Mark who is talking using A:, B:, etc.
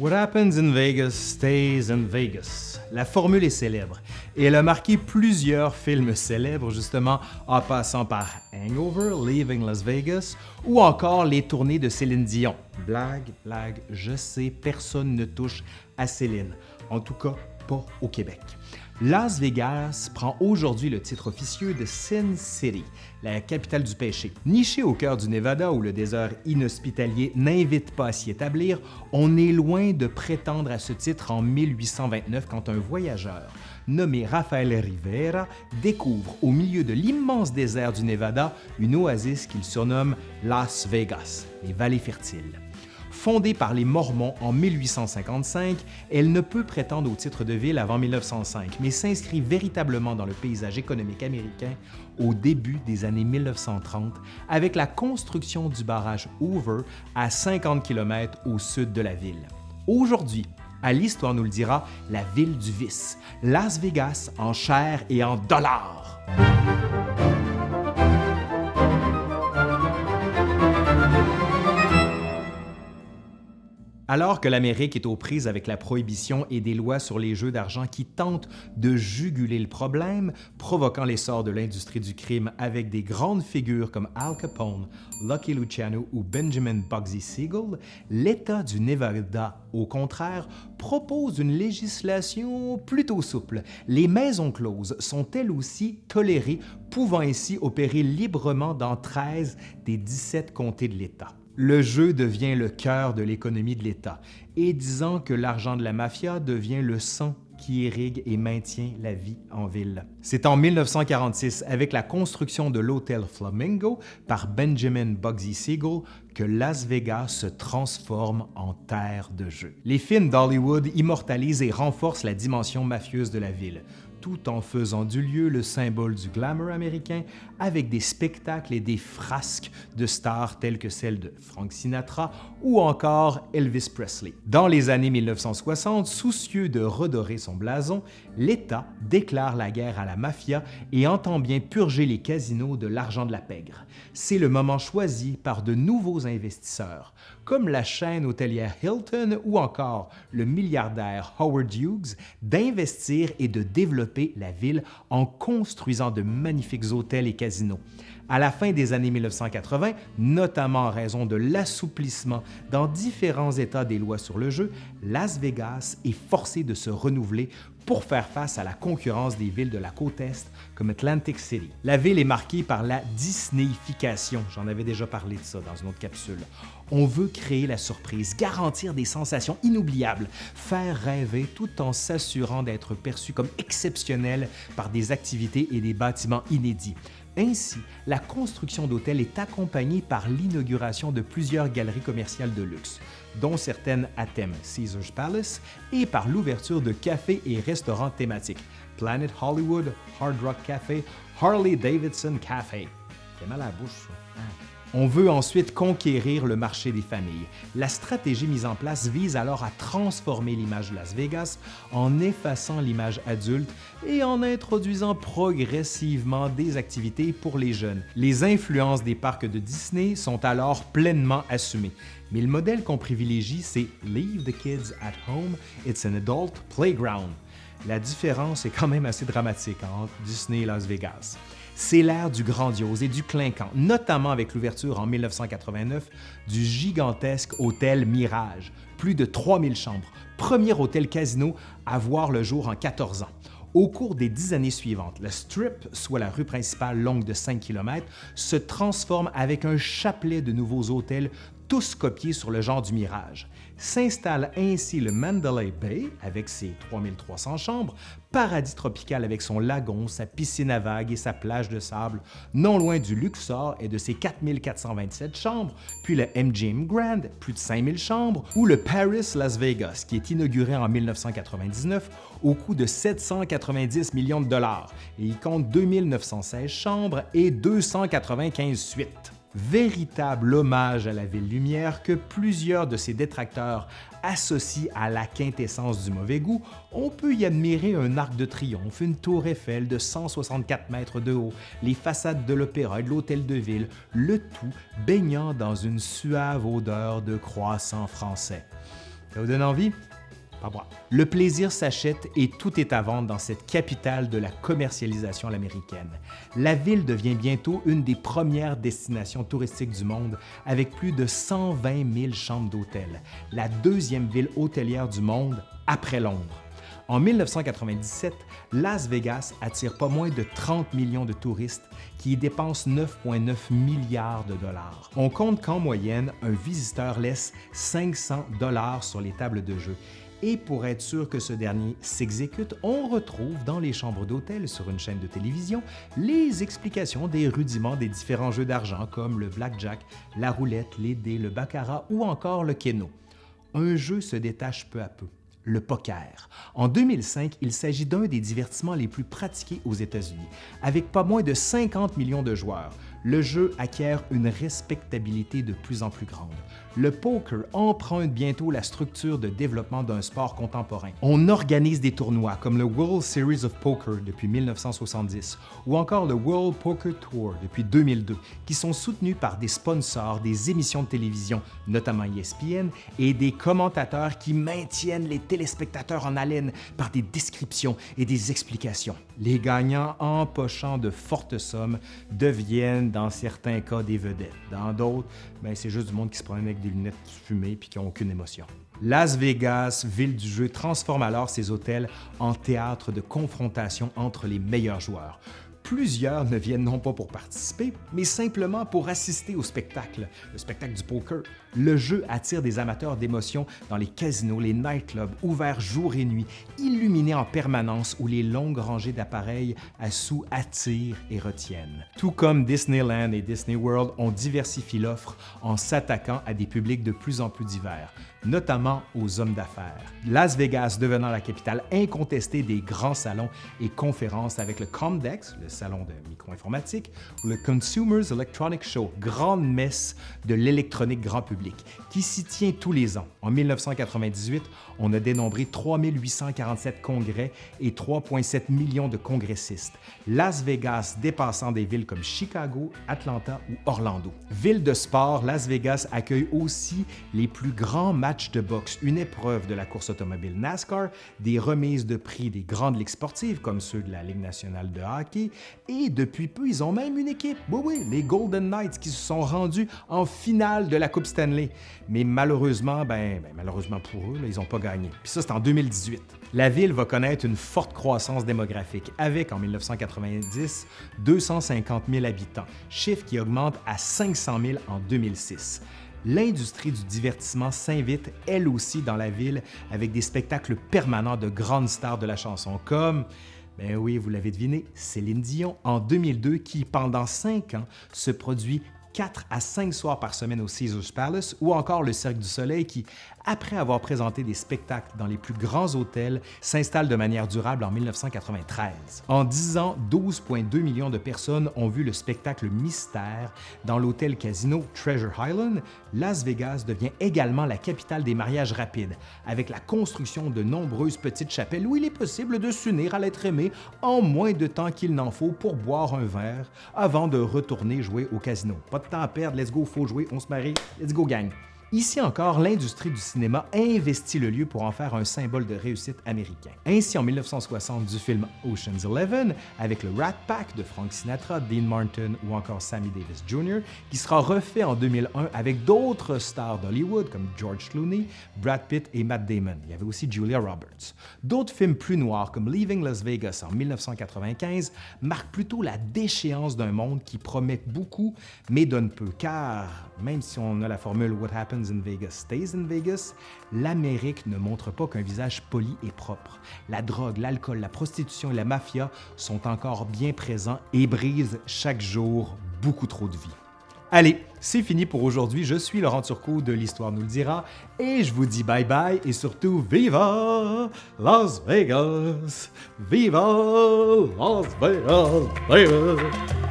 A: What happens in Vegas stays in Vegas. La formule est célèbre et elle a marqué plusieurs films célèbres justement en passant par Hangover, Leaving Las Vegas ou encore les tournées de Céline Dion. Blague, blague, je sais, personne ne touche à Céline. En tout cas, pas au Québec. Las Vegas prend aujourd'hui le titre officieux de Sin City, la capitale du péché. Niché au cœur du Nevada où le désert inhospitalier n'invite pas à s'y établir, on est loin de prétendre à ce titre en 1829 quand un voyageur nommé Rafael Rivera découvre au milieu de l'immense désert du Nevada une oasis qu'il surnomme Las Vegas, les vallées fertiles. Fondée par les Mormons en 1855, elle ne peut prétendre au titre de ville avant 1905, mais s'inscrit véritablement dans le paysage économique américain au début des années 1930 avec la construction du barrage Hoover à 50 km au sud de la ville. Aujourd'hui, à l'Histoire nous le dira, la ville du vice, Las Vegas en chair et en dollars. Alors que l'Amérique est aux prises avec la prohibition et des lois sur les jeux d'argent qui tentent de juguler le problème, provoquant l'essor de l'industrie du crime avec des grandes figures comme Al Capone, Lucky Luciano ou Benjamin Bugsy Siegel, l'État du Nevada, au contraire, propose une législation plutôt souple. Les maisons closes sont elles aussi tolérées, pouvant ainsi opérer librement dans 13 des 17 comtés de l'État le jeu devient le cœur de l'économie de l'État et disant que l'argent de la mafia devient le sang qui irrigue et maintient la vie en ville. C'est en 1946, avec la construction de l'hôtel Flamingo par Benjamin Bugsy Siegel, que Las Vegas se transforme en terre de jeu. Les films d'Hollywood immortalisent et renforcent la dimension mafieuse de la ville, tout en faisant du lieu le symbole du glamour américain avec des spectacles et des frasques de stars telles que celles de Frank Sinatra ou encore Elvis Presley. Dans les années 1960, soucieux de redorer son blason, l'État déclare la guerre à la mafia et entend bien purger les casinos de l'argent de la pègre. C'est le moment choisi par de nouveaux investisseurs, comme la chaîne hôtelière Hilton ou encore le milliardaire Howard Hughes, d'investir et de développer la ville en construisant de magnifiques hôtels et casinos. À la fin des années 1980, notamment en raison de l'assouplissement dans différents États des lois sur le jeu, Las Vegas est forcé de se renouveler pour faire face à la concurrence des villes de la côte Est comme Atlantic City. La ville est marquée par la Disneyification, j'en avais déjà parlé de ça dans une autre capsule. On veut créer la surprise, garantir des sensations inoubliables, faire rêver tout en s'assurant d'être perçu comme exceptionnel par des activités et des bâtiments inédits. Ainsi, la construction d'hôtels est accompagnée par l'inauguration de plusieurs galeries commerciales de luxe, dont certaines à thème Caesars Palace, et par l'ouverture de cafés et restaurants thématiques Planet Hollywood, Hard Rock Café, Harley Davidson Café. On veut ensuite conquérir le marché des familles. La stratégie mise en place vise alors à transformer l'image de Las Vegas en effaçant l'image adulte et en introduisant progressivement des activités pour les jeunes. Les influences des parcs de Disney sont alors pleinement assumées. Mais le modèle qu'on privilégie, c'est « Leave the kids at home, it's an adult playground ». La différence est quand même assez dramatique entre Disney et Las Vegas. C'est l'ère du grandiose et du clinquant, notamment avec l'ouverture en 1989 du gigantesque hôtel Mirage, plus de 3000 chambres, premier hôtel casino à voir le jour en 14 ans. Au cours des dix années suivantes, le Strip, soit la rue principale longue de 5 km, se transforme avec un chapelet de nouveaux hôtels tous copiés sur le genre du Mirage. S'installe ainsi le Mandalay Bay avec ses 3300 chambres, paradis tropical avec son lagon, sa piscine à vagues et sa plage de sable, non loin du Luxor et de ses 4427 chambres, puis le MGM Grand, plus de 5000 chambres, ou le Paris Las Vegas, qui est inauguré en 1999 au coût de 790 millions de dollars. Il compte 2916 chambres et 295 suites véritable hommage à la ville lumière que plusieurs de ses détracteurs associent à la quintessence du mauvais goût, on peut y admirer un arc de triomphe, une tour Eiffel de 164 mètres de haut, les façades de l'Opéra et de l'Hôtel de Ville, le tout baignant dans une suave odeur de croissant français. Ça vous donne envie? Le plaisir s'achète et tout est à vendre dans cette capitale de la commercialisation à l'américaine. La ville devient bientôt une des premières destinations touristiques du monde avec plus de 120 000 chambres d'hôtel, la deuxième ville hôtelière du monde après Londres. En 1997, Las Vegas attire pas moins de 30 millions de touristes qui y dépensent 9,9 milliards de dollars. On compte qu'en moyenne, un visiteur laisse 500 dollars sur les tables de jeu. Et pour être sûr que ce dernier s'exécute, on retrouve dans les chambres d'hôtel sur une chaîne de télévision les explications des rudiments des différents jeux d'argent comme le blackjack, la roulette, les dés, le baccarat ou encore le keno. Un jeu se détache peu à peu le poker. En 2005, il s'agit d'un des divertissements les plus pratiqués aux États-Unis. Avec pas moins de 50 millions de joueurs, le jeu acquiert une respectabilité de plus en plus grande. Le poker emprunte bientôt la structure de développement d'un sport contemporain. On organise des tournois comme le World Series of Poker depuis 1970 ou encore le World Poker Tour depuis 2002, qui sont soutenus par des sponsors, des émissions de télévision, notamment ESPN, et des commentateurs qui maintiennent les téléspectateurs en haleine par des descriptions et des explications. Les gagnants, empochant de fortes sommes, deviennent dans certains cas des vedettes. Dans d'autres, ben, c'est juste du monde qui se promène avec des lunettes fumées puis qui n'ont aucune émotion. Las Vegas, ville du jeu, transforme alors ses hôtels en théâtre de confrontation entre les meilleurs joueurs plusieurs ne viennent non pas pour participer, mais simplement pour assister au spectacle, le spectacle du poker. Le jeu attire des amateurs d'émotions dans les casinos, les nightclubs, ouverts jour et nuit, illuminés en permanence où les longues rangées d'appareils à sous attirent et retiennent. Tout comme Disneyland et Disney World ont diversifié l'offre en s'attaquant à des publics de plus en plus divers, notamment aux hommes d'affaires. Las Vegas devenant la capitale incontestée des grands salons et conférences avec le Comdex, le salon de micro-informatique, ou le Consumers Electronic Show, grande messe de l'électronique grand public, qui s'y tient tous les ans. En 1998, on a dénombré 3847 congrès et 3,7 millions de congressistes. Las Vegas dépassant des villes comme Chicago, Atlanta ou Orlando. Ville de sport, Las Vegas accueille aussi les plus grands matchs de boxe, une épreuve de la course automobile NASCAR, des remises de prix des grandes ligues sportives comme ceux de la Ligue nationale de hockey et depuis peu, ils ont même une équipe. Oui, oui, les Golden Knights qui se sont rendus en finale de la Coupe Stanley. Mais malheureusement, ben, ben malheureusement pour eux, ils n'ont pas gagné. Puis ça, c'est en 2018. La ville va connaître une forte croissance démographique avec, en 1990, 250 000 habitants, chiffre qui augmente à 500 000 en 2006 l'industrie du divertissement s'invite elle aussi dans la ville avec des spectacles permanents de grandes stars de la chanson comme ben oui, vous l'avez deviné, Céline Dion en 2002 qui, pendant cinq ans, se produit 4 à 5 soirs par semaine au Caesars Palace ou encore le Cirque du Soleil qui, après avoir présenté des spectacles dans les plus grands hôtels, s'installe de manière durable en 1993. En 10 ans, 12,2 millions de personnes ont vu le spectacle Mystère dans l'hôtel casino Treasure Island. Las Vegas devient également la capitale des mariages rapides, avec la construction de nombreuses petites chapelles où il est possible de s'unir à l'être aimé en moins de temps qu'il n'en faut pour boire un verre avant de retourner jouer au casino. Pas de temps à perdre, let's go, faut jouer, on se marie, let's go gang! Ici encore, l'industrie du cinéma investit le lieu pour en faire un symbole de réussite américain. Ainsi, en 1960, du film Ocean's Eleven, avec le Rat Pack de Frank Sinatra, Dean Martin ou encore Sammy Davis Jr., qui sera refait en 2001 avec d'autres stars d'Hollywood comme George Clooney, Brad Pitt et Matt Damon. Il y avait aussi Julia Roberts. D'autres films plus noirs comme Leaving Las Vegas en 1995 marquent plutôt la déchéance d'un monde qui promet beaucoup mais donne peu, car même si on a la formule What Happens in Vegas stays in Vegas, l'Amérique ne montre pas qu'un visage poli et propre. La drogue, l'alcool, la prostitution et la mafia sont encore bien présents et brisent chaque jour beaucoup trop de vie. Allez, c'est fini pour aujourd'hui. Je suis Laurent Turcot de l'Histoire nous le dira et je vous dis bye bye et surtout Viva Las Vegas! Viva Las Vegas! Viva!